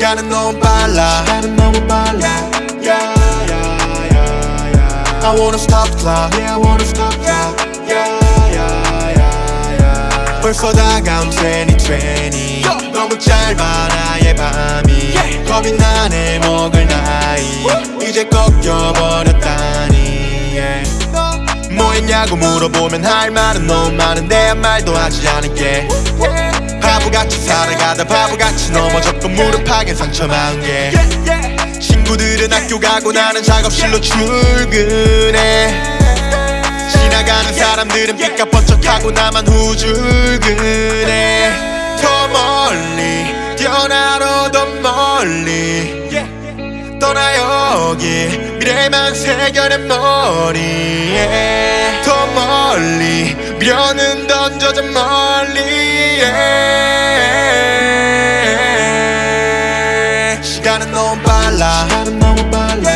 시간은 너무 빨라 시간은 너무 빨라 yeah, yeah, yeah, yeah. I wanna stop the clock Yeah I wanna stop the clock yeah, yeah, yeah, yeah. 벌써 다가온 2020 너무 짧아 나의 밤이 겁이 나네 먹을 나이 이제 꺾여버렸다니 yeah. 뭐 했냐고 물어보면 할 말은 너무 많은데 한 말도 하지 않을게 바보같이 살아가다 바보같이 넘어졌고 무릎팍엔 상처 많은 게. 친구들은 학교 가고 나는 작업실로 출근해. 지나가는 사람들은 삐까뻔쩍하고 나만 후줄근해. 더 멀리 뛰어나러 더 멀리. 떠나 여기. 미래만 새겨내 머리에. 더 멀리 미련은 던져져 멀리에 시간은 너무 빨라 시간은 너무 빨라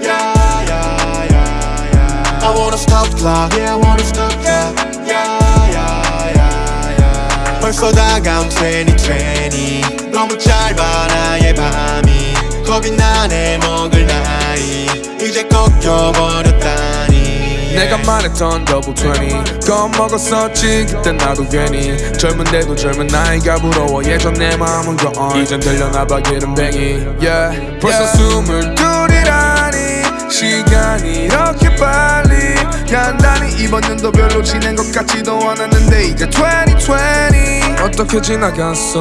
yeah, yeah, yeah, yeah. I wanna stop clock Yeah I wanna stop clock yeah, yeah, yeah, yeah. 벌써 다가온 2020 너무 짧아 나의 밤이 겁이 나네 먹을 나이 이제 꺾여버렸다니 내가 말했던 더블 20 겁먹었었지 그땐 나도 괜히. 젊은데도 젊은 나이가 부러워. 예전 내 마음은 gone 이젠 들려나봐 기름뱅이. Yeah. 벌써 스물둘이라니. 시간이 이렇게 빨리 간다니. 이번 년도 별로 지낸 것 같지도 않았는데 이제 2020 어떻게 지나갔어?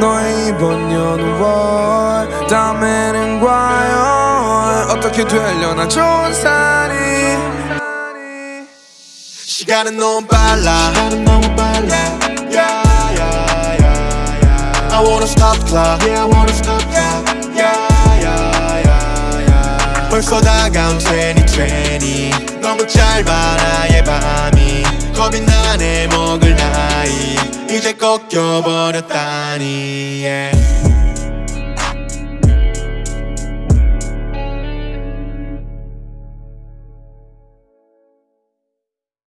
너의 이번 연월. 다음에는 과연 어떻게 되려나 좋은 살이 시간은 너무 빨라 시간은 너무 빨라 yeah, yeah, yeah, yeah. I wanna stop clock Yeah I wanna stop clock yeah, yeah, yeah, yeah. 벌써 다가온 2020 너무 짧아 나의 밤이 겁이 나네 먹을 나이 이제 꺾여버렸다니 yeah.